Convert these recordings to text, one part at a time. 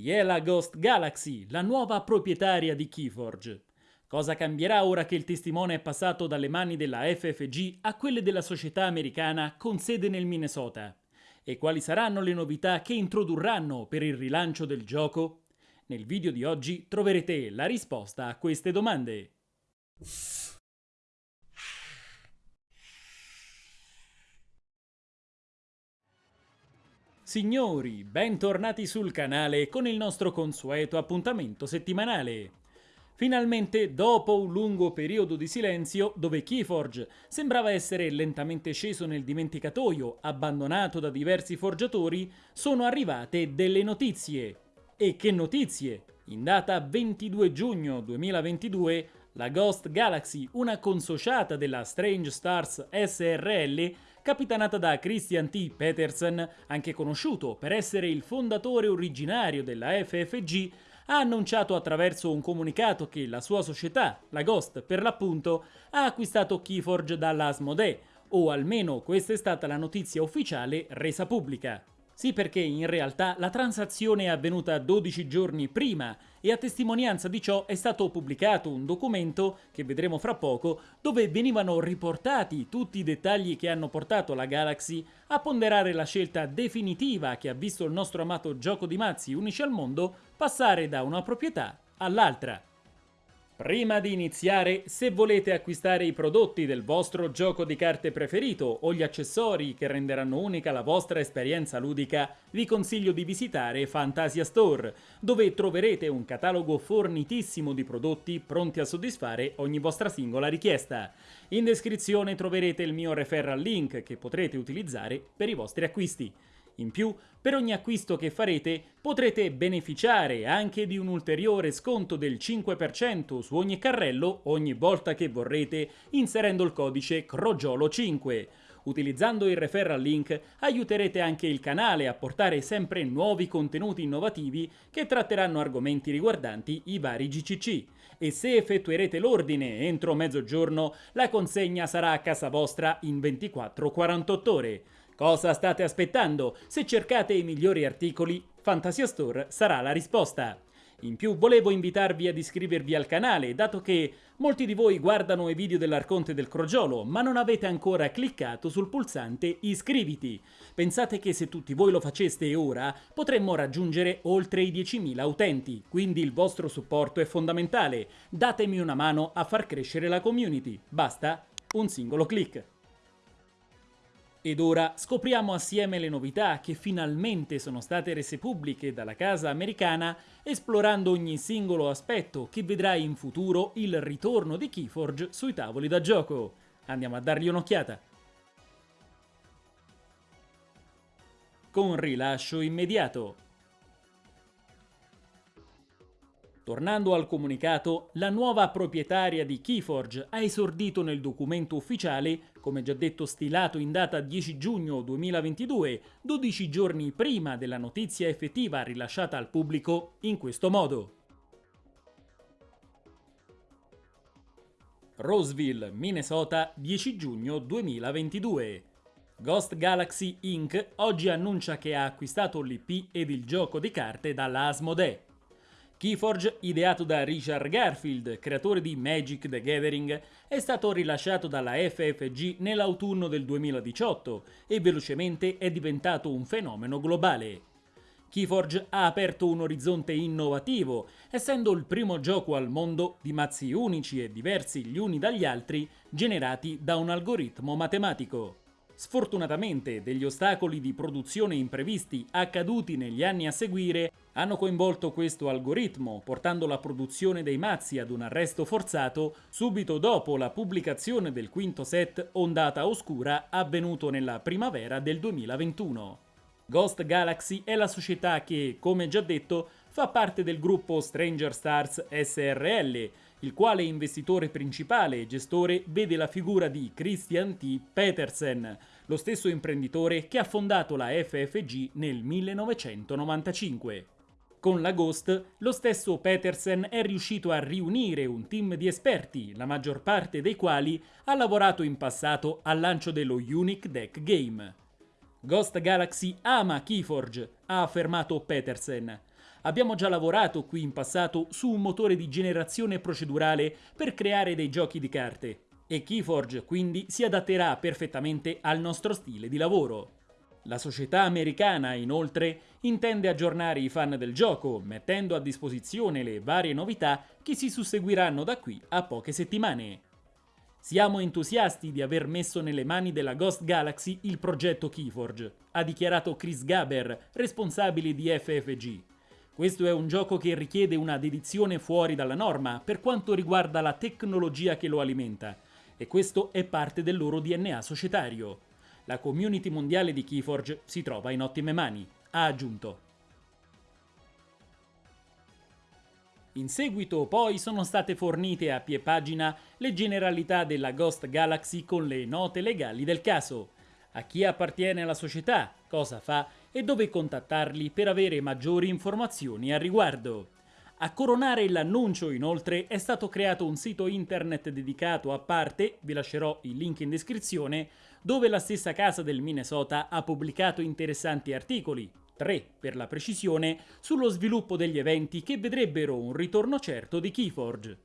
Chi è la Ghost Galaxy, la nuova proprietaria di Keyforge? Cosa cambierà ora che il testimone è passato dalle mani della FFG a quelle della società americana con sede nel Minnesota? E quali saranno le novità che introdurranno per il rilancio del gioco? Nel video di oggi troverete la risposta a queste domande. Signori, bentornati sul canale con il nostro consueto appuntamento settimanale. Finalmente, dopo un lungo periodo di silenzio, dove Keyforge sembrava essere lentamente sceso nel dimenticatoio, abbandonato da diversi forgiatori, sono arrivate delle notizie. E che notizie! In data 22 giugno 2022, la Ghost Galaxy, una consociata della Strange Stars SRL, capitanata da Christian T. Petersen, anche conosciuto per essere il fondatore originario della FFG, ha annunciato attraverso un comunicato che la sua società, la Ghost per l'appunto, ha acquistato Keyforge dalla o almeno questa è stata la notizia ufficiale resa pubblica. Sì perché in realtà la transazione è avvenuta 12 giorni prima e a testimonianza di ciò è stato pubblicato un documento, che vedremo fra poco, dove venivano riportati tutti i dettagli che hanno portato la Galaxy a ponderare la scelta definitiva che ha visto il nostro amato gioco di mazzi unici al mondo passare da una proprietà all'altra. Prima di iniziare, se volete acquistare i prodotti del vostro gioco di carte preferito o gli accessori che renderanno unica la vostra esperienza ludica, vi consiglio di visitare Fantasia Store, dove troverete un catalogo fornitissimo di prodotti pronti a soddisfare ogni vostra singola richiesta. In descrizione troverete il mio referral link che potrete utilizzare per i vostri acquisti. In più, per ogni acquisto che farete potrete beneficiare anche di un ulteriore sconto del 5% su ogni carrello ogni volta che vorrete inserendo il codice CROGIOLO5. Utilizzando il referral link aiuterete anche il canale a portare sempre nuovi contenuti innovativi che tratteranno argomenti riguardanti i vari GCC. E se effettuerete l'ordine entro mezzogiorno, la consegna sarà a casa vostra in 24-48 ore. Cosa state aspettando? Se cercate i migliori articoli, Fantasia Store sarà la risposta. In più volevo invitarvi ad iscrivervi al canale, dato che molti di voi guardano i video dell'Arconte del Crogiolo, ma non avete ancora cliccato sul pulsante iscriviti. Pensate che se tutti voi lo faceste ora, potremmo raggiungere oltre i 10.000 utenti, quindi il vostro supporto è fondamentale. Datemi una mano a far crescere la community. Basta un singolo click. Ed ora scopriamo assieme le novità che finalmente sono state rese pubbliche dalla casa americana, esplorando ogni singolo aspetto che vedrà in futuro il ritorno di Keyforge sui tavoli da gioco. Andiamo a dargli un'occhiata. Con rilascio immediato. Tornando al comunicato, la nuova proprietaria di Keyforge ha esordito nel documento ufficiale, come già detto stilato in data 10 giugno 2022, 12 giorni prima della notizia effettiva rilasciata al pubblico, in questo modo. Roseville, Minnesota, 10 giugno 2022. Ghost Galaxy Inc. oggi annuncia che ha acquistato l'IP ed il gioco di carte dalla Asmodee. Keyforge, ideato da Richard Garfield, creatore di Magic the Gathering, è stato rilasciato dalla FFG nell'autunno del 2018 e velocemente è diventato un fenomeno globale. Keyforge ha aperto un orizzonte innovativo, essendo il primo gioco al mondo di mazzi unici e diversi gli uni dagli altri generati da un algoritmo matematico. Sfortunatamente degli ostacoli di produzione imprevisti accaduti negli anni a seguire hanno coinvolto questo algoritmo, portando la produzione dei mazzi ad un arresto forzato subito dopo la pubblicazione del quinto set Ondata Oscura avvenuto nella primavera del 2021. Ghost Galaxy è la società che, come già detto, fa parte del gruppo Stranger Stars SRL, il quale investitore principale e gestore vede la figura di Christian T. Petersen, lo stesso imprenditore che ha fondato la FFG nel 1995. Con la Ghost, lo stesso Petersen è riuscito a riunire un team di esperti, la maggior parte dei quali ha lavorato in passato al lancio dello Unique Deck Game. Ghost Galaxy ama Keyforge, ha affermato Petersen. Abbiamo già lavorato qui in passato su un motore di generazione procedurale per creare dei giochi di carte e Keyforge quindi si adatterà perfettamente al nostro stile di lavoro. La società americana, inoltre, intende aggiornare i fan del gioco, mettendo a disposizione le varie novità che si susseguiranno da qui a poche settimane. Siamo entusiasti di aver messo nelle mani della Ghost Galaxy il progetto Keyforge, ha dichiarato Chris Gaber, responsabile di FFG. Questo è un gioco che richiede una dedizione fuori dalla norma per quanto riguarda la tecnologia che lo alimenta, e questo è parte del loro DNA societario. La community mondiale di Keyforge si trova in ottime mani, ha aggiunto. In seguito poi sono state fornite a pie pagina le generalità della Ghost Galaxy con le note legali del caso, a chi appartiene la società, cosa fa e dove contattarli per avere maggiori informazioni al riguardo. A coronare l'annuncio, inoltre, è stato creato un sito internet dedicato a parte, vi lascerò il link in descrizione, dove la stessa casa del Minnesota ha pubblicato interessanti articoli, 3 per la precisione, sullo sviluppo degli eventi che vedrebbero un ritorno certo di Keyforge.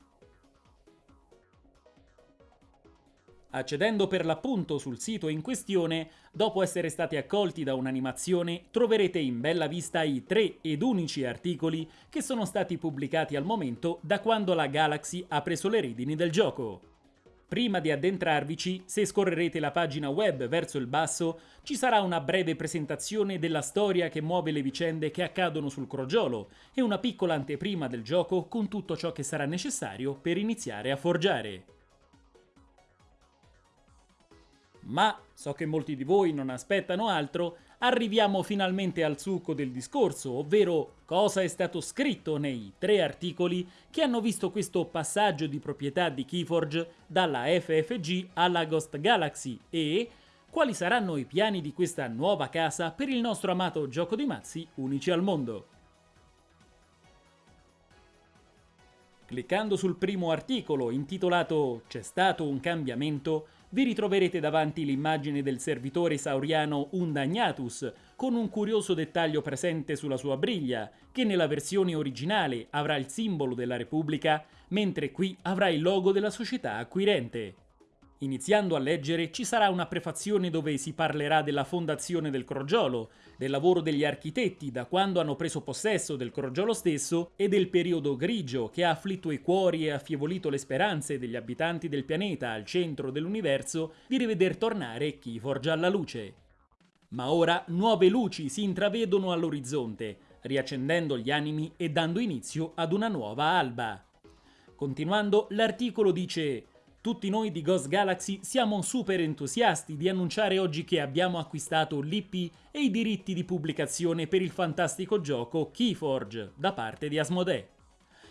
Accedendo per l'appunto sul sito in questione, dopo essere stati accolti da un'animazione, troverete in bella vista i tre ed unici articoli che sono stati pubblicati al momento da quando la Galaxy ha preso le redini del gioco. Prima di addentrarvici, se scorrerete la pagina web verso il basso, ci sarà una breve presentazione della storia che muove le vicende che accadono sul crogiolo e una piccola anteprima del gioco con tutto ciò che sarà necessario per iniziare a forgiare. Ma, so che molti di voi non aspettano altro, arriviamo finalmente al succo del discorso, ovvero cosa è stato scritto nei tre articoli che hanno visto questo passaggio di proprietà di Keyforge dalla FFG alla Ghost Galaxy e quali saranno i piani di questa nuova casa per il nostro amato gioco di mazzi unici al mondo. Cliccando sul primo articolo intitolato C'è stato un cambiamento, vi ritroverete davanti l'immagine del servitore sauriano Undagnatus, con un curioso dettaglio presente sulla sua briglia, che nella versione originale avrà il simbolo della Repubblica, mentre qui avrà il logo della società acquirente. Iniziando a leggere ci sarà una prefazione dove si parlerà della fondazione del crogiolo, del lavoro degli architetti da quando hanno preso possesso del crogiolo stesso e del periodo grigio che ha afflitto i cuori e affievolito le speranze degli abitanti del pianeta al centro dell'universo di riveder tornare chi forgia alla luce. Ma ora nuove luci si intravedono all'orizzonte, riaccendendo gli animi e dando inizio ad una nuova alba. Continuando, l'articolo dice tutti noi di Ghost Galaxy siamo super entusiasti di annunciare oggi che abbiamo acquistato l'IP e i diritti di pubblicazione per il fantastico gioco Keyforge da parte di Asmodee.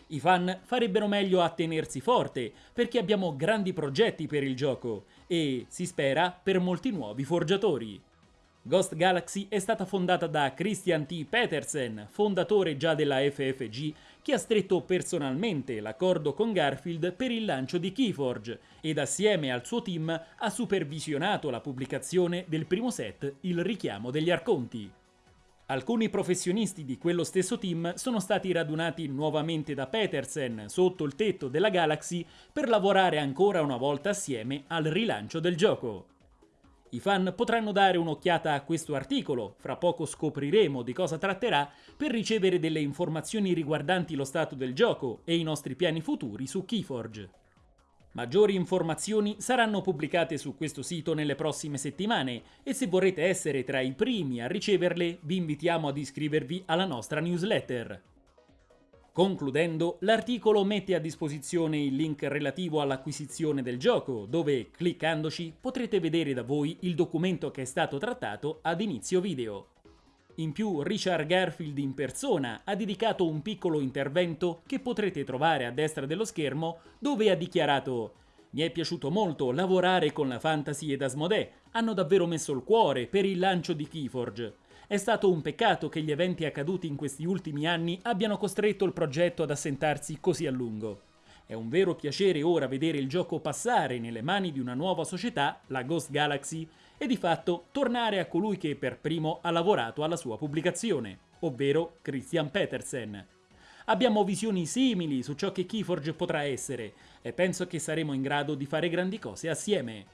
I fan farebbero meglio a tenersi forte perché abbiamo grandi progetti per il gioco e, si spera, per molti nuovi forgiatori. Ghost Galaxy è stata fondata da Christian T. Petersen, fondatore già della FFG, che ha stretto personalmente l'accordo con Garfield per il lancio di Keyforge ed assieme al suo team ha supervisionato la pubblicazione del primo set Il richiamo degli Arconti. Alcuni professionisti di quello stesso team sono stati radunati nuovamente da Petersen sotto il tetto della Galaxy per lavorare ancora una volta assieme al rilancio del gioco. I fan potranno dare un'occhiata a questo articolo, fra poco scopriremo di cosa tratterà, per ricevere delle informazioni riguardanti lo stato del gioco e i nostri piani futuri su Keyforge. Maggiori informazioni saranno pubblicate su questo sito nelle prossime settimane e se vorrete essere tra i primi a riceverle vi invitiamo ad iscrivervi alla nostra newsletter. Concludendo, l'articolo mette a disposizione il link relativo all'acquisizione del gioco, dove, cliccandoci, potrete vedere da voi il documento che è stato trattato ad inizio video. In più, Richard Garfield in persona ha dedicato un piccolo intervento che potrete trovare a destra dello schermo, dove ha dichiarato «Mi è piaciuto molto lavorare con la Fantasy ed Asmodee, hanno davvero messo il cuore per il lancio di Keyforge». È stato un peccato che gli eventi accaduti in questi ultimi anni abbiano costretto il progetto ad assentarsi così a lungo. È un vero piacere ora vedere il gioco passare nelle mani di una nuova società, la Ghost Galaxy, e di fatto tornare a colui che per primo ha lavorato alla sua pubblicazione. ovvero Christian Petersen. Abbiamo visioni simili su ciò che Keyforge potrà essere e penso che saremo in grado di fare grandi cose assieme.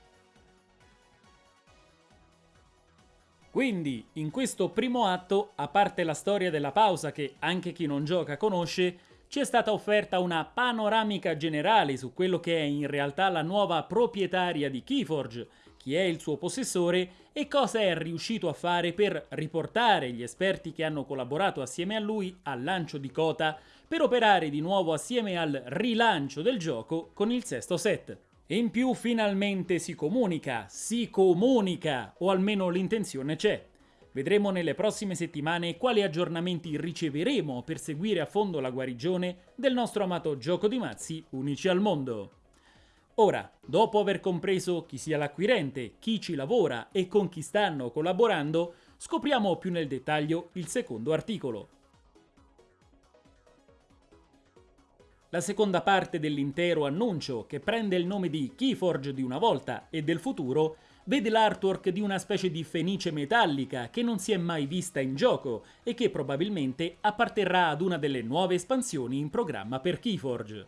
Quindi, in questo primo atto, a parte la storia della pausa che anche chi non gioca conosce, ci è stata offerta una panoramica generale su quello che è in realtà la nuova proprietaria di Keyforge, chi è il suo possessore e cosa è riuscito a fare per riportare gli esperti che hanno collaborato assieme a lui al lancio di Kota per operare di nuovo assieme al rilancio del gioco con il sesto set. In più finalmente si comunica, si comunica, o almeno l'intenzione c'è. Vedremo nelle prossime settimane quali aggiornamenti riceveremo per seguire a fondo la guarigione del nostro amato gioco di mazzi unici al mondo. Ora, dopo aver compreso chi sia l'acquirente, chi ci lavora e con chi stanno collaborando, scopriamo più nel dettaglio il secondo articolo. La seconda parte dell'intero annuncio, che prende il nome di Keyforge di una volta e del futuro, vede l'artwork di una specie di fenice metallica che non si è mai vista in gioco e che probabilmente apparterrà ad una delle nuove espansioni in programma per Keyforge.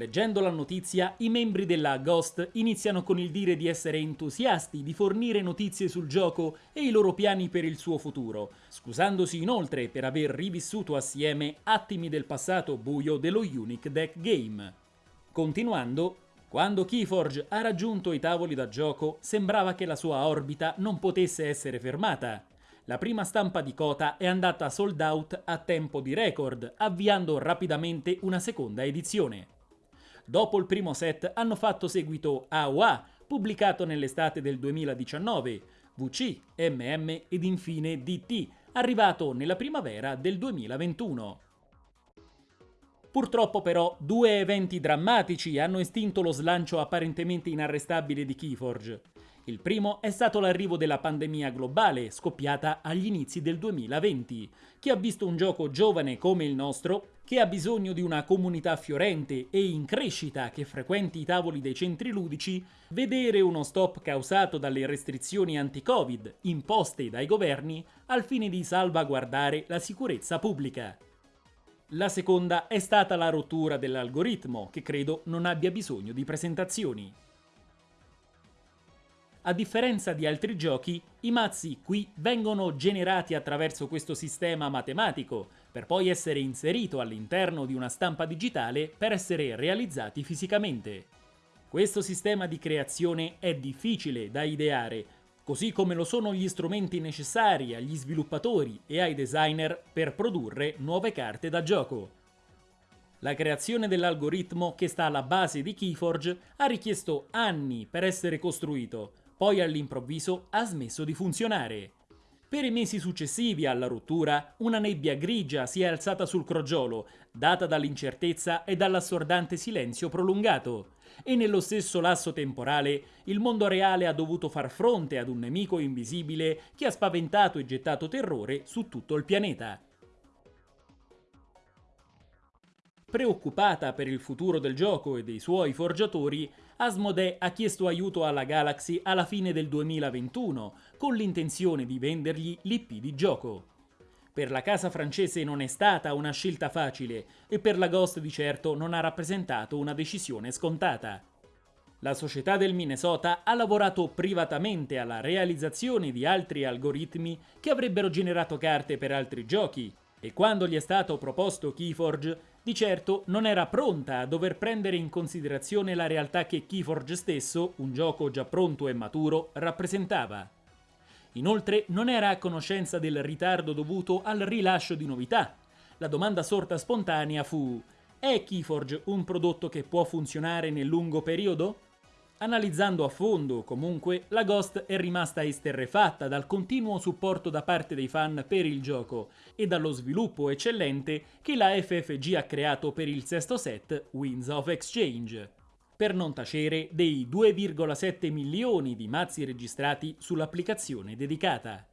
Leggendo la notizia, i membri della Ghost iniziano con il dire di essere entusiasti di fornire notizie sul gioco e i loro piani per il suo futuro, scusandosi inoltre per aver rivissuto assieme attimi del passato buio dello Unique Deck Game. Continuando, quando Keyforge ha raggiunto i tavoli da gioco, sembrava che la sua orbita non potesse essere fermata. La prima stampa di Kota è andata sold out a tempo di record, avviando rapidamente una seconda edizione. Dopo il primo set hanno fatto seguito AOA, pubblicato nell'estate del 2019, VC, MM ed infine DT, arrivato nella primavera del 2021. Purtroppo però due eventi drammatici hanno estinto lo slancio apparentemente inarrestabile di Keyforge. Il primo è stato l'arrivo della pandemia globale, scoppiata agli inizi del 2020, che ha visto un gioco giovane come il nostro, che ha bisogno di una comunità fiorente e in crescita che frequenti i tavoli dei centri ludici, vedere uno stop causato dalle restrizioni anti-Covid imposte dai governi al fine di salvaguardare la sicurezza pubblica. La seconda è stata la rottura dell'algoritmo, che credo non abbia bisogno di presentazioni. A differenza di altri giochi, i mazzi qui vengono generati attraverso questo sistema matematico, per poi essere inserito all'interno di una stampa digitale per essere realizzati fisicamente. Questo sistema di creazione è difficile da ideare, così come lo sono gli strumenti necessari agli sviluppatori e ai designer per produrre nuove carte da gioco. La creazione dell'algoritmo che sta alla base di Keyforge ha richiesto anni per essere costruito, poi all'improvviso ha smesso di funzionare. Per i mesi successivi alla rottura, una nebbia grigia si è alzata sul crogiolo, data dall'incertezza e dall'assordante silenzio prolungato e nello stesso lasso temporale il mondo reale ha dovuto far fronte ad un nemico invisibile che ha spaventato e gettato terrore su tutto il pianeta. Preoccupata per il futuro del gioco e dei suoi forgiatori, Asmodee ha chiesto aiuto alla Galaxy alla fine del 2021, con l'intenzione di vendergli l'IP di gioco. Per la casa francese non è stata una scelta facile e per la Ghost di certo non ha rappresentato una decisione scontata. La società del Minnesota ha lavorato privatamente alla realizzazione di altri algoritmi che avrebbero generato carte per altri giochi e quando gli è stato proposto Keyforge, di certo non era pronta a dover prendere in considerazione la realtà che Keyforge stesso, un gioco già pronto e maturo, rappresentava. Inoltre non era a conoscenza del ritardo dovuto al rilascio di novità. La domanda sorta spontanea fu «È Keyforge un prodotto che può funzionare nel lungo periodo?» Analizzando a fondo, comunque, la Ghost è rimasta esterrefatta dal continuo supporto da parte dei fan per il gioco e dallo sviluppo eccellente che la FFG ha creato per il sesto set Winds of Exchange per non tacere dei 2,7 milioni di mazzi registrati sull'applicazione dedicata.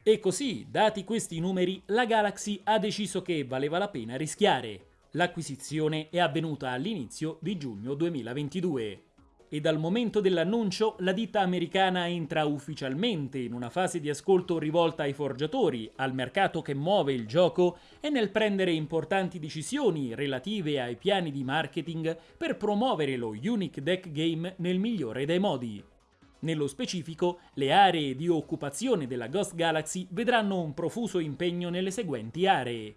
E così, dati questi numeri, la Galaxy ha deciso che valeva la pena rischiare. L'acquisizione è avvenuta all'inizio di giugno 2022. E dal momento dell'annuncio la ditta americana entra ufficialmente in una fase di ascolto rivolta ai forgiatori, al mercato che muove il gioco e nel prendere importanti decisioni relative ai piani di marketing per promuovere lo Unique Deck Game nel migliore dei modi. Nello specifico, le aree di occupazione della Ghost Galaxy vedranno un profuso impegno nelle seguenti aree.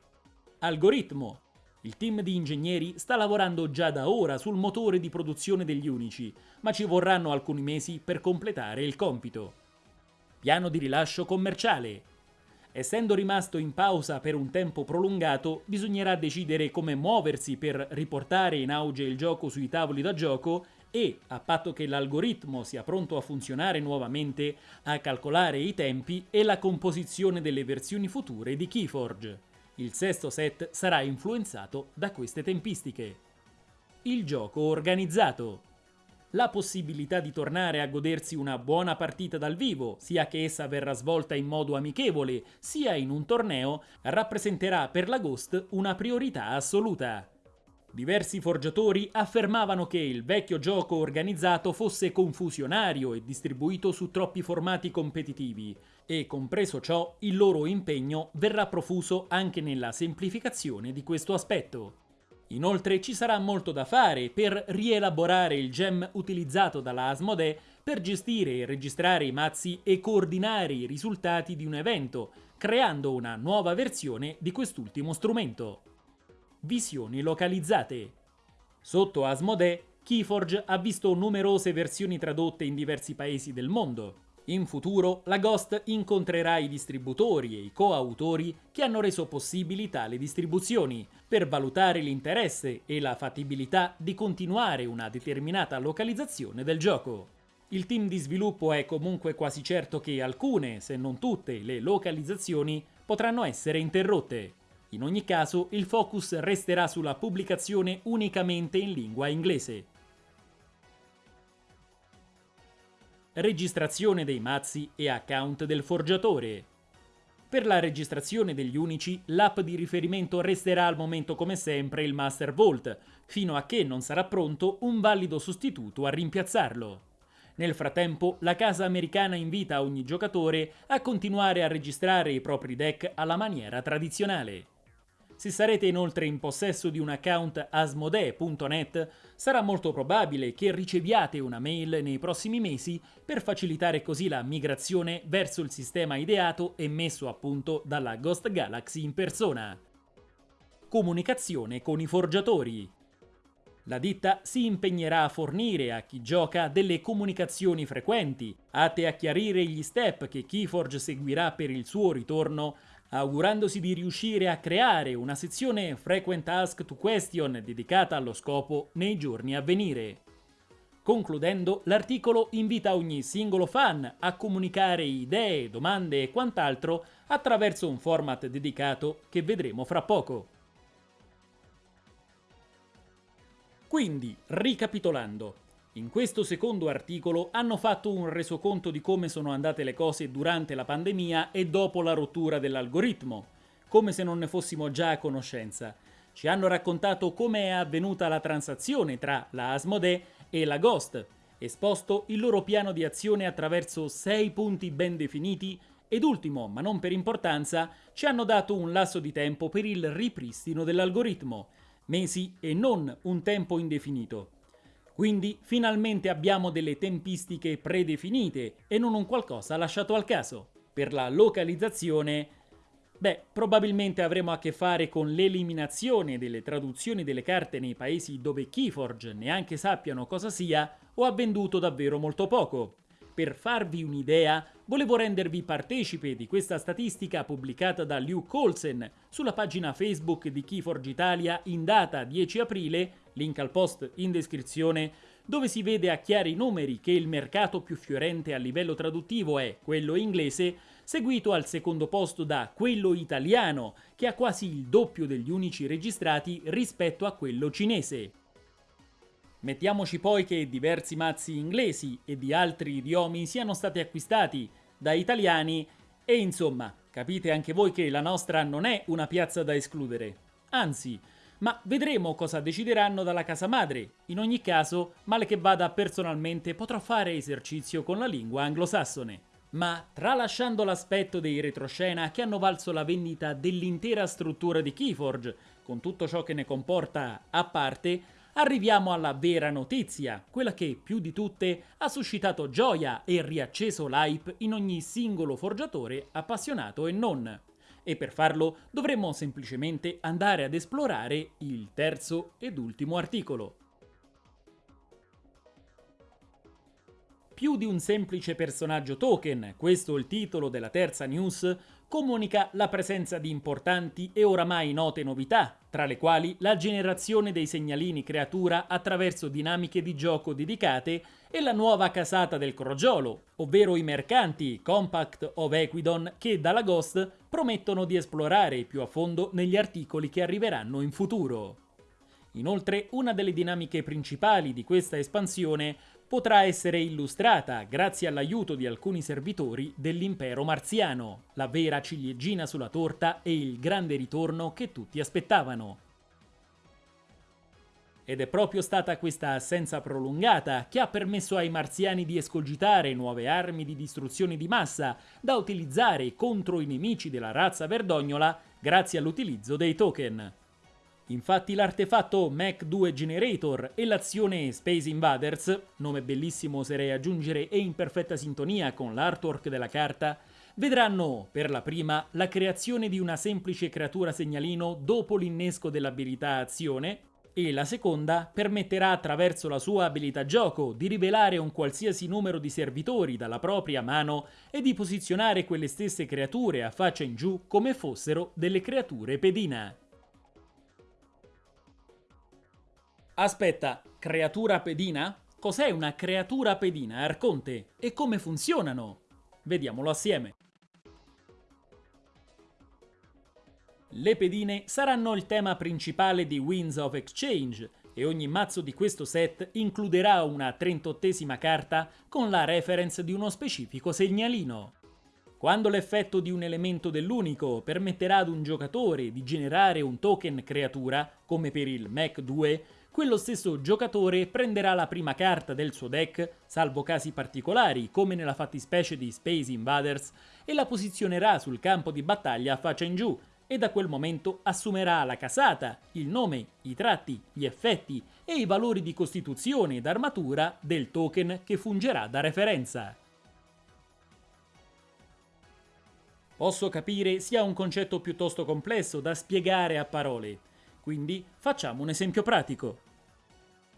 Algoritmo, il team di ingegneri sta lavorando già da ora sul motore di produzione degli unici, ma ci vorranno alcuni mesi per completare il compito. Piano di rilascio commerciale. Essendo rimasto in pausa per un tempo prolungato, bisognerà decidere come muoversi per riportare in auge il gioco sui tavoli da gioco e, a patto che l'algoritmo sia pronto a funzionare nuovamente, a calcolare i tempi e la composizione delle versioni future di Keyforge. Il sesto set sarà influenzato da queste tempistiche. Il gioco organizzato. La possibilità di tornare a godersi una buona partita dal vivo, sia che essa verrà svolta in modo amichevole, sia in un torneo, rappresenterà per la Ghost una priorità assoluta. Diversi forgiatori affermavano che il vecchio gioco organizzato fosse confusionario e distribuito su troppi formati competitivi, e compreso ciò il loro impegno verrà profuso anche nella semplificazione di questo aspetto. Inoltre ci sarà molto da fare per rielaborare il gem utilizzato dalla Asmodee per gestire e registrare i mazzi e coordinare i risultati di un evento, creando una nuova versione di quest'ultimo strumento visioni localizzate. Sotto Asmodee, Keyforge ha visto numerose versioni tradotte in diversi paesi del mondo. In futuro, la Ghost incontrerà i distributori e i coautori che hanno reso possibili tali distribuzioni, per valutare l'interesse e la fattibilità di continuare una determinata localizzazione del gioco. Il team di sviluppo è comunque quasi certo che alcune, se non tutte, le localizzazioni potranno essere interrotte. In ogni caso, il focus resterà sulla pubblicazione unicamente in lingua inglese. Registrazione dei mazzi e account del forgiatore. Per la registrazione degli unici, l'app di riferimento resterà al momento come sempre il Master Vault, fino a che non sarà pronto un valido sostituto a rimpiazzarlo. Nel frattempo, la casa americana invita ogni giocatore a continuare a registrare i propri deck alla maniera tradizionale. Se sarete inoltre in possesso di un account asmodee.net, sarà molto probabile che riceviate una mail nei prossimi mesi per facilitare così la migrazione verso il sistema ideato e messo a punto dalla Ghost Galaxy in persona. Comunicazione con i forgiatori. La ditta si impegnerà a fornire a chi gioca delle comunicazioni frequenti, atte a chiarire gli step che Keyforge seguirà per il suo ritorno augurandosi di riuscire a creare una sezione Frequent Ask to Question dedicata allo scopo nei giorni a venire. Concludendo, l'articolo invita ogni singolo fan a comunicare idee, domande e quant'altro attraverso un format dedicato che vedremo fra poco. Quindi, ricapitolando, in questo secondo articolo hanno fatto un resoconto di come sono andate le cose durante la pandemia e dopo la rottura dell'algoritmo, come se non ne fossimo già a conoscenza. Ci hanno raccontato come è avvenuta la transazione tra la Asmodee e la Ghost, esposto il loro piano di azione attraverso sei punti ben definiti ed ultimo, ma non per importanza, ci hanno dato un lasso di tempo per il ripristino dell'algoritmo, mesi e non un tempo indefinito. Quindi finalmente abbiamo delle tempistiche predefinite e non un qualcosa lasciato al caso. Per la localizzazione, beh, probabilmente avremo a che fare con l'eliminazione delle traduzioni delle carte nei paesi dove Keyforge neanche sappiano cosa sia o ha venduto davvero molto poco. Per farvi un'idea, volevo rendervi partecipe di questa statistica pubblicata da Luke Olsen sulla pagina Facebook di Keyforge Italia in data 10 aprile, link al post in descrizione, dove si vede a chiari numeri che il mercato più fiorente a livello traduttivo è quello inglese, seguito al secondo posto da quello italiano, che ha quasi il doppio degli unici registrati rispetto a quello cinese. Mettiamoci poi che diversi mazzi inglesi e di altri idiomi siano stati acquistati da italiani e insomma, capite anche voi che la nostra non è una piazza da escludere. Anzi, ma vedremo cosa decideranno dalla casa madre. In ogni caso, male che vada personalmente potrò fare esercizio con la lingua anglosassone. Ma tralasciando l'aspetto dei retroscena che hanno valso la vendita dell'intera struttura di Keyforge, con tutto ciò che ne comporta a parte, arriviamo alla vera notizia, quella che più di tutte ha suscitato gioia e riacceso l'hype in ogni singolo forgiatore appassionato e non e per farlo dovremmo semplicemente andare ad esplorare il terzo ed ultimo articolo. Più di un semplice personaggio token, questo il titolo della terza news, comunica la presenza di importanti e oramai note novità, tra le quali la generazione dei segnalini creatura attraverso dinamiche di gioco dedicate e la nuova casata del crogiolo, ovvero i mercanti Compact of Equidon che dalla Ghost promettono di esplorare più a fondo negli articoli che arriveranno in futuro. Inoltre, una delle dinamiche principali di questa espansione potrà essere illustrata grazie all'aiuto di alcuni servitori dell'impero marziano, la vera ciliegina sulla torta e il grande ritorno che tutti aspettavano. Ed è proprio stata questa assenza prolungata che ha permesso ai marziani di escogitare nuove armi di distruzione di massa da utilizzare contro i nemici della razza verdognola grazie all'utilizzo dei token. Infatti l'artefatto Mac 2 Generator e l'azione Space Invaders, nome bellissimo oserei aggiungere e in perfetta sintonia con l'artwork della carta, vedranno per la prima la creazione di una semplice creatura segnalino dopo l'innesco dell'abilità azione e la seconda permetterà attraverso la sua abilità gioco di rivelare un qualsiasi numero di servitori dalla propria mano e di posizionare quelle stesse creature a faccia in giù come fossero delle creature pedina. Aspetta, creatura pedina? Cos'è una creatura pedina, Arconte? E come funzionano? Vediamolo assieme. Le pedine saranno il tema principale di Winds of Exchange e ogni mazzo di questo set includerà una 38esima carta con la reference di uno specifico segnalino. Quando l'effetto di un elemento dell'unico permetterà ad un giocatore di generare un token creatura, come per il Mac 2, quello stesso giocatore prenderà la prima carta del suo deck, salvo casi particolari come nella fattispecie di Space Invaders, e la posizionerà sul campo di battaglia a faccia in giù, e da quel momento assumerà la casata, il nome, i tratti, gli effetti e i valori di costituzione ed armatura del token che fungerà da referenza. Posso capire sia un concetto piuttosto complesso da spiegare a parole, quindi facciamo un esempio pratico.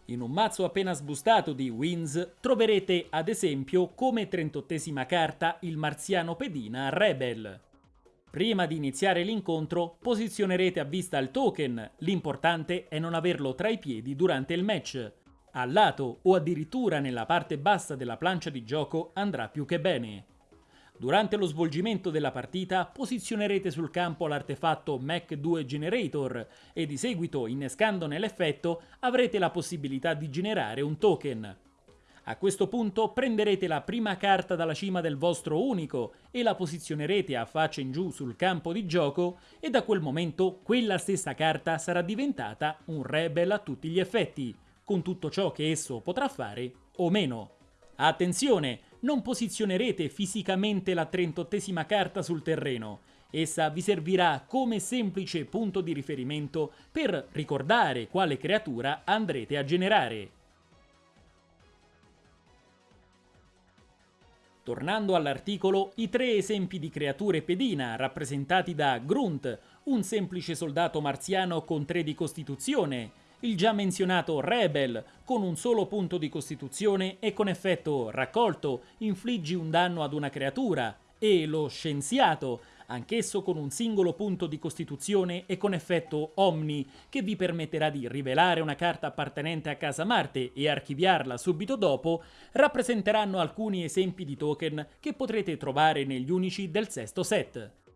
In un mazzo appena sbustato di Wins troverete ad esempio come 38esima carta il marziano pedina Rebel. Prima di iniziare l'incontro posizionerete a vista il token, l'importante è non averlo tra i piedi durante il match. Al lato o addirittura nella parte bassa della plancia di gioco andrà più che bene. Durante lo svolgimento della partita posizionerete sul campo l'artefatto Mac 2 Generator e di seguito, innescandone l'effetto, avrete la possibilità di generare un token. A questo punto prenderete la prima carta dalla cima del vostro unico e la posizionerete a faccia in giù sul campo di gioco e da quel momento quella stessa carta sarà diventata un rebel a tutti gli effetti, con tutto ciò che esso potrà fare o meno. Attenzione, non posizionerete fisicamente la 38esima carta sul terreno. Essa vi servirà come semplice punto di riferimento per ricordare quale creatura andrete a generare. Tornando all'articolo, i tre esempi di creature pedina rappresentati da Grunt, un semplice soldato marziano con 3 di costituzione, il già menzionato Rebel, con un solo punto di costituzione e con effetto raccolto infliggi un danno ad una creatura, e lo Scienziato, anch'esso con un singolo punto di costituzione e con effetto Omni, che vi permetterà di rivelare una carta appartenente a casa Marte e archiviarla subito dopo, rappresenteranno alcuni esempi di token che potrete trovare negli unici del sesto set.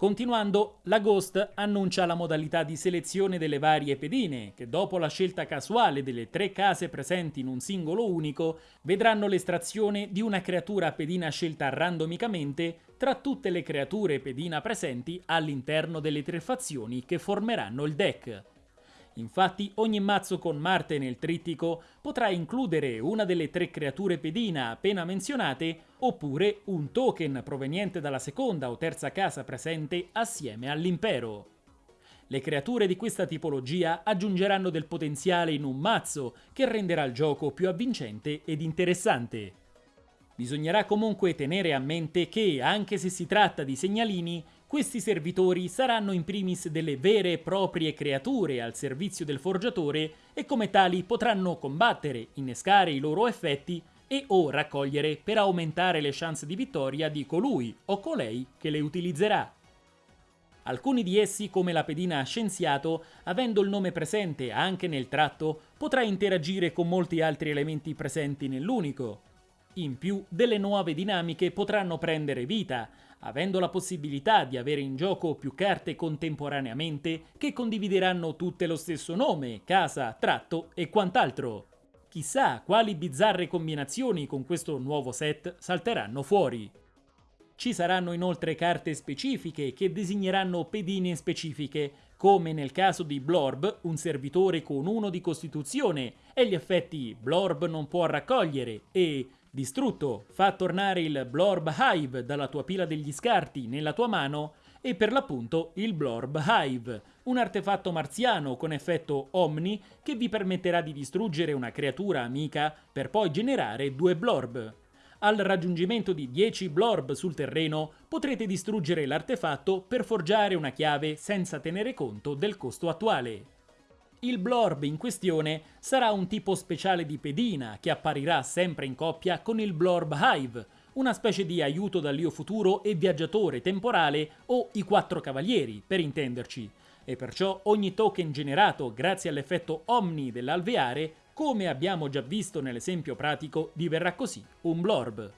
Continuando, la Ghost annuncia la modalità di selezione delle varie pedine, che dopo la scelta casuale delle tre case presenti in un singolo unico, vedranno l'estrazione di una creatura pedina scelta randomicamente tra tutte le creature pedina presenti all'interno delle tre fazioni che formeranno il deck. Infatti ogni mazzo con Marte nel trittico potrà includere una delle tre creature pedina appena menzionate oppure un token proveniente dalla seconda o terza casa presente assieme all'impero. Le creature di questa tipologia aggiungeranno del potenziale in un mazzo che renderà il gioco più avvincente ed interessante. Bisognerà comunque tenere a mente che, anche se si tratta di segnalini, questi servitori saranno in primis delle vere e proprie creature al servizio del forgiatore e come tali potranno combattere, innescare i loro effetti e o raccogliere per aumentare le chance di vittoria di colui o colei che le utilizzerà. Alcuni di essi, come la pedina scienziato, avendo il nome presente anche nel tratto, potrà interagire con molti altri elementi presenti nell'unico. In più, delle nuove dinamiche potranno prendere vita, avendo la possibilità di avere in gioco più carte contemporaneamente che condivideranno tutte lo stesso nome, casa, tratto e quant'altro. Chissà quali bizzarre combinazioni con questo nuovo set salteranno fuori. Ci saranno inoltre carte specifiche che designeranno pedine specifiche, come nel caso di Blorb, un servitore con uno di costituzione, e gli effetti Blorb non può raccogliere e Distrutto, fa tornare il Blorb Hive dalla tua pila degli scarti nella tua mano e per l'appunto il Blorb Hive, un artefatto marziano con effetto Omni che vi permetterà di distruggere una creatura amica per poi generare due Blorb. Al raggiungimento di 10 Blorb sul terreno potrete distruggere l'artefatto per forgiare una chiave senza tenere conto del costo attuale. Il Blorb in questione sarà un tipo speciale di pedina che apparirà sempre in coppia con il Blorb Hive, una specie di aiuto dall'io futuro e viaggiatore temporale o i quattro cavalieri, per intenderci, e perciò ogni token generato grazie all'effetto Omni dell'alveare, come abbiamo già visto nell'esempio pratico, diverrà così un Blorb.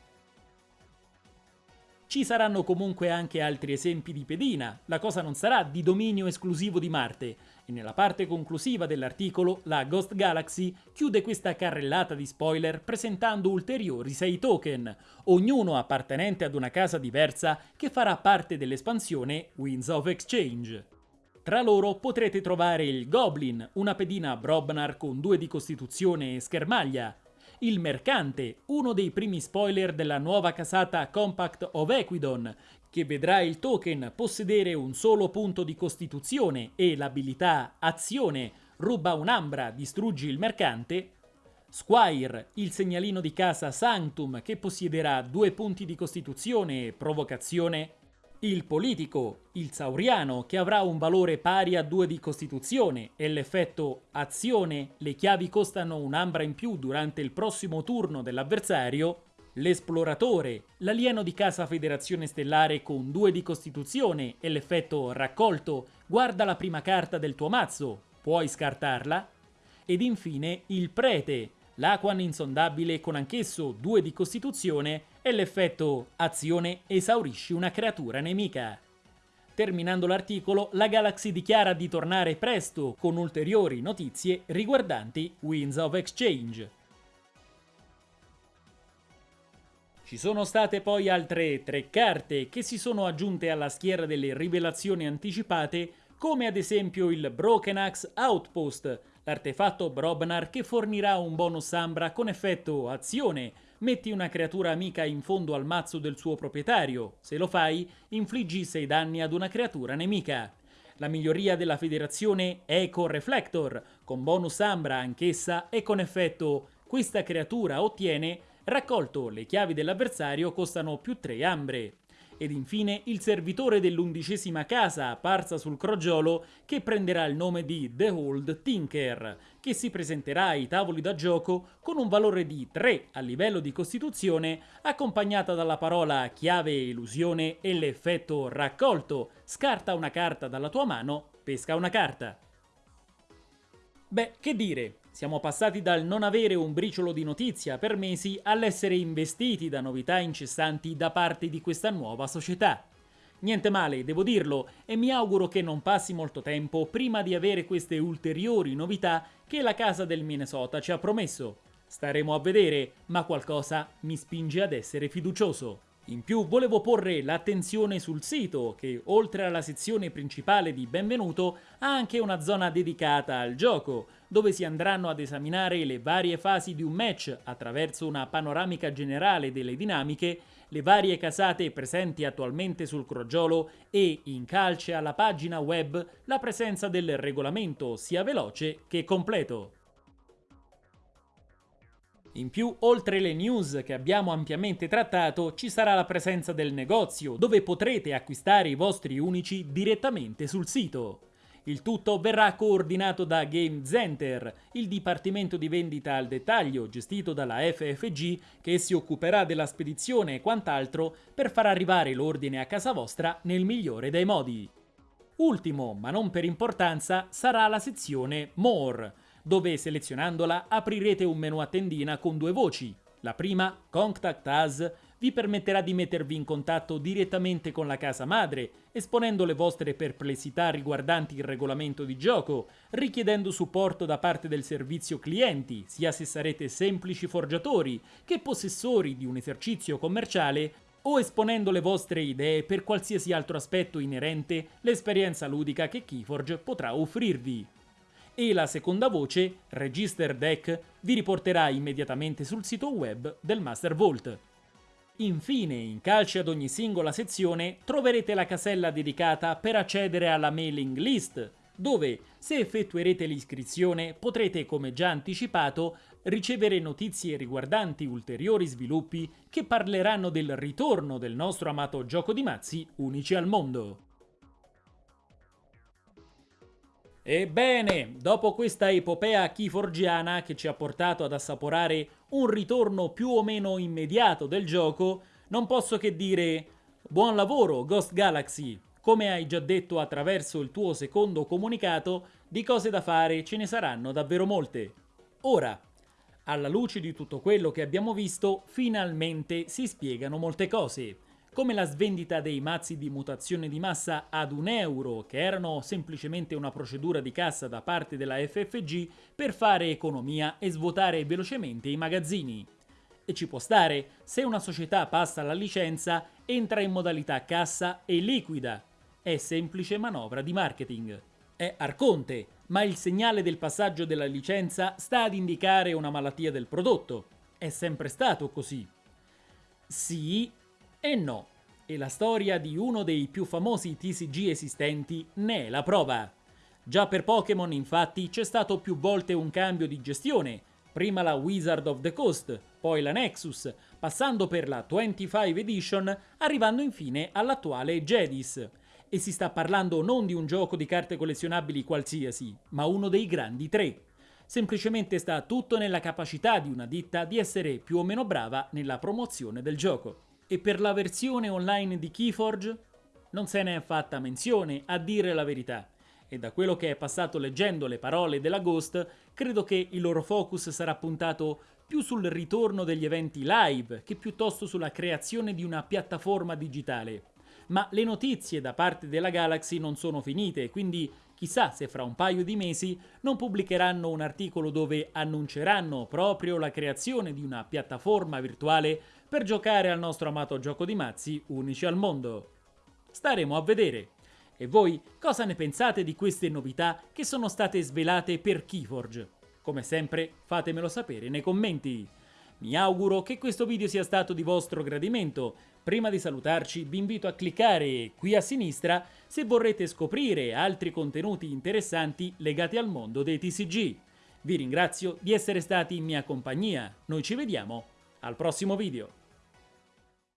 Ci saranno comunque anche altri esempi di pedina, la cosa non sarà di dominio esclusivo di Marte, e nella parte conclusiva dell'articolo la Ghost Galaxy chiude questa carrellata di spoiler presentando ulteriori 6 token, ognuno appartenente ad una casa diversa che farà parte dell'espansione Winds of Exchange. Tra loro potrete trovare il Goblin, una pedina Brobnar con 2 di costituzione e schermaglia, il Mercante, uno dei primi spoiler della nuova casata Compact of Equidon, che vedrà il token possedere un solo punto di costituzione e l'abilità Azione, ruba un'ambra, distruggi il mercante, Squire, il segnalino di casa Sanctum che possiederà due punti di costituzione e provocazione, il politico, il sauriano, che avrà un valore pari a 2 di costituzione e l'effetto azione, le chiavi costano un'ambra in più durante il prossimo turno dell'avversario, l'esploratore, l'alieno di casa federazione stellare con 2 di costituzione e l'effetto raccolto, guarda la prima carta del tuo mazzo, puoi scartarla, ed infine il prete, l'Aquan insondabile con anch'esso 2 di costituzione e l'effetto azione esaurisci una creatura nemica. Terminando l'articolo, la Galaxy dichiara di tornare presto con ulteriori notizie riguardanti Winds of Exchange. Ci sono state poi altre tre carte che si sono aggiunte alla schiera delle rivelazioni anticipate, come ad esempio il Broken Axe Outpost, l'artefatto Brobnar che fornirà un bonus Ambra con effetto azione. Metti una creatura amica in fondo al mazzo del suo proprietario. Se lo fai, infliggi 6 danni ad una creatura nemica. La miglioria della federazione Eco Reflector, con bonus Ambra anch'essa e con effetto questa creatura ottiene raccolto le chiavi dell'avversario costano più 3 ambre ed infine il servitore dell'undicesima casa apparsa sul crogiolo che prenderà il nome di The Old Tinker, che si presenterà ai tavoli da gioco con un valore di 3 a livello di costituzione, accompagnata dalla parola chiave illusione e l'effetto raccolto, scarta una carta dalla tua mano, pesca una carta. Beh, che dire, siamo passati dal non avere un briciolo di notizia per mesi all'essere investiti da novità incessanti da parte di questa nuova società. Niente male, devo dirlo, e mi auguro che non passi molto tempo prima di avere queste ulteriori novità che la casa del Minnesota ci ha promesso. Staremo a vedere, ma qualcosa mi spinge ad essere fiducioso. In più volevo porre l'attenzione sul sito che, oltre alla sezione principale di Benvenuto, ha anche una zona dedicata al gioco, dove si andranno ad esaminare le varie fasi di un match attraverso una panoramica generale delle dinamiche, le varie casate presenti attualmente sul crogiolo e, in calce alla pagina web, la presenza del regolamento sia veloce che completo. In più, oltre le news che abbiamo ampiamente trattato, ci sarà la presenza del negozio, dove potrete acquistare i vostri unici direttamente sul sito. Il tutto verrà coordinato da Game Center, il dipartimento di vendita al dettaglio gestito dalla FFG che si occuperà della spedizione e quant'altro per far arrivare l'ordine a casa vostra nel migliore dei modi. Ultimo, ma non per importanza, sarà la sezione More, dove selezionandola aprirete un menu a tendina con due voci. La prima, Contact Us, vi permetterà di mettervi in contatto direttamente con la casa madre, esponendo le vostre perplessità riguardanti il regolamento di gioco, richiedendo supporto da parte del servizio clienti, sia se sarete semplici forgiatori che possessori di un esercizio commerciale o esponendo le vostre idee per qualsiasi altro aspetto inerente l'esperienza ludica che Keyforge potrà offrirvi e la seconda voce, Register Deck, vi riporterà immediatamente sul sito web del Master Vault. Infine, in calce ad ogni singola sezione, troverete la casella dedicata per accedere alla mailing list, dove, se effettuerete l'iscrizione, potrete, come già anticipato, ricevere notizie riguardanti ulteriori sviluppi che parleranno del ritorno del nostro amato gioco di mazzi unici al mondo. Ebbene, dopo questa epopea keyforgiana che ci ha portato ad assaporare un ritorno più o meno immediato del gioco, non posso che dire buon lavoro Ghost Galaxy. Come hai già detto attraverso il tuo secondo comunicato, di cose da fare ce ne saranno davvero molte. Ora, alla luce di tutto quello che abbiamo visto, finalmente si spiegano molte cose come la svendita dei mazzi di mutazione di massa ad un euro, che erano semplicemente una procedura di cassa da parte della FFG per fare economia e svuotare velocemente i magazzini. E ci può stare, se una società passa la licenza, entra in modalità cassa e liquida. È semplice manovra di marketing. È Arconte, ma il segnale del passaggio della licenza sta ad indicare una malattia del prodotto. È sempre stato così. Sì, e no. E la storia di uno dei più famosi TCG esistenti ne è la prova. Già per Pokémon infatti c'è stato più volte un cambio di gestione, prima la Wizard of the Coast, poi la Nexus, passando per la 25 Edition, arrivando infine all'attuale Jedis. E si sta parlando non di un gioco di carte collezionabili qualsiasi, ma uno dei grandi tre. Semplicemente sta tutto nella capacità di una ditta di essere più o meno brava nella promozione del gioco. E per la versione online di Keyforge non se ne è fatta menzione, a dire la verità. E da quello che è passato leggendo le parole della Ghost, credo che il loro focus sarà puntato più sul ritorno degli eventi live che piuttosto sulla creazione di una piattaforma digitale. Ma le notizie da parte della Galaxy non sono finite, quindi chissà se fra un paio di mesi non pubblicheranno un articolo dove annunceranno proprio la creazione di una piattaforma virtuale per giocare al nostro amato gioco di mazzi unici al mondo. Staremo a vedere. E voi cosa ne pensate di queste novità che sono state svelate per Keyforge? Come sempre fatemelo sapere nei commenti. Mi auguro che questo video sia stato di vostro gradimento. Prima di salutarci vi invito a cliccare qui a sinistra se vorrete scoprire altri contenuti interessanti legati al mondo dei TCG. Vi ringrazio di essere stati in mia compagnia. Noi ci vediamo al prossimo video.